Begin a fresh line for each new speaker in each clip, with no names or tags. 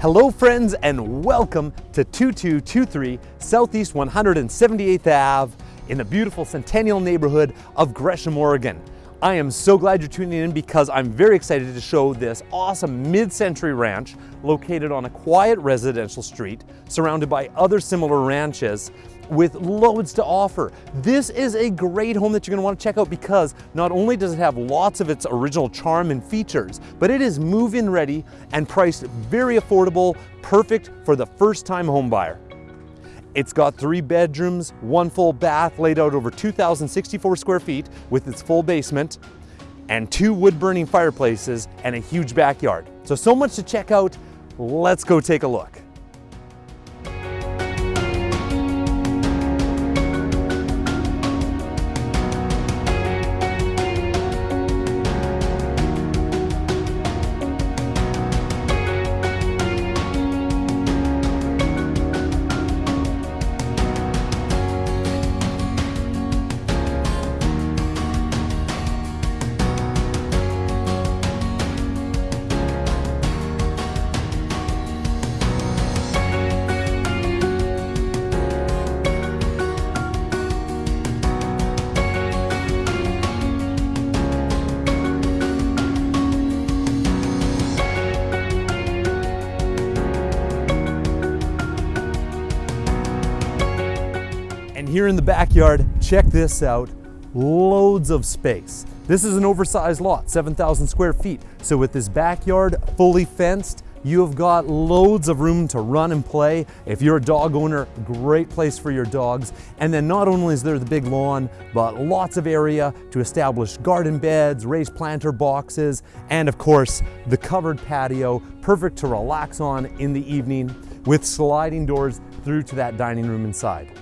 Hello friends and welcome to 2223 Southeast 178th Ave in the beautiful Centennial neighborhood of Gresham, Oregon. I am so glad you're tuning in because I'm very excited to show this awesome mid-century ranch located on a quiet residential street surrounded by other similar ranches with loads to offer. This is a great home that you're gonna to want to check out because not only does it have lots of its original charm and features, but it is move-in ready and priced very affordable, perfect for the first-time home buyer. It's got three bedrooms, one full bath laid out over 2,064 square feet with its full basement, and two wood-burning fireplaces and a huge backyard. So, so much to check out. Let's go take a look. And here in the backyard, check this out, loads of space. This is an oversized lot, 7,000 square feet. So with this backyard fully fenced, you have got loads of room to run and play. If you're a dog owner, great place for your dogs. And then not only is there the big lawn, but lots of area to establish garden beds, raised planter boxes, and of course, the covered patio, perfect to relax on in the evening with sliding doors through to that dining room inside.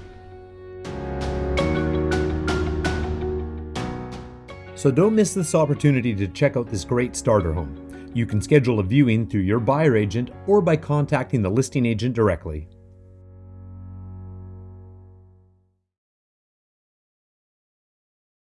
So don't miss this opportunity to check out this great starter home. You can schedule a viewing through your buyer agent or by contacting the listing agent directly.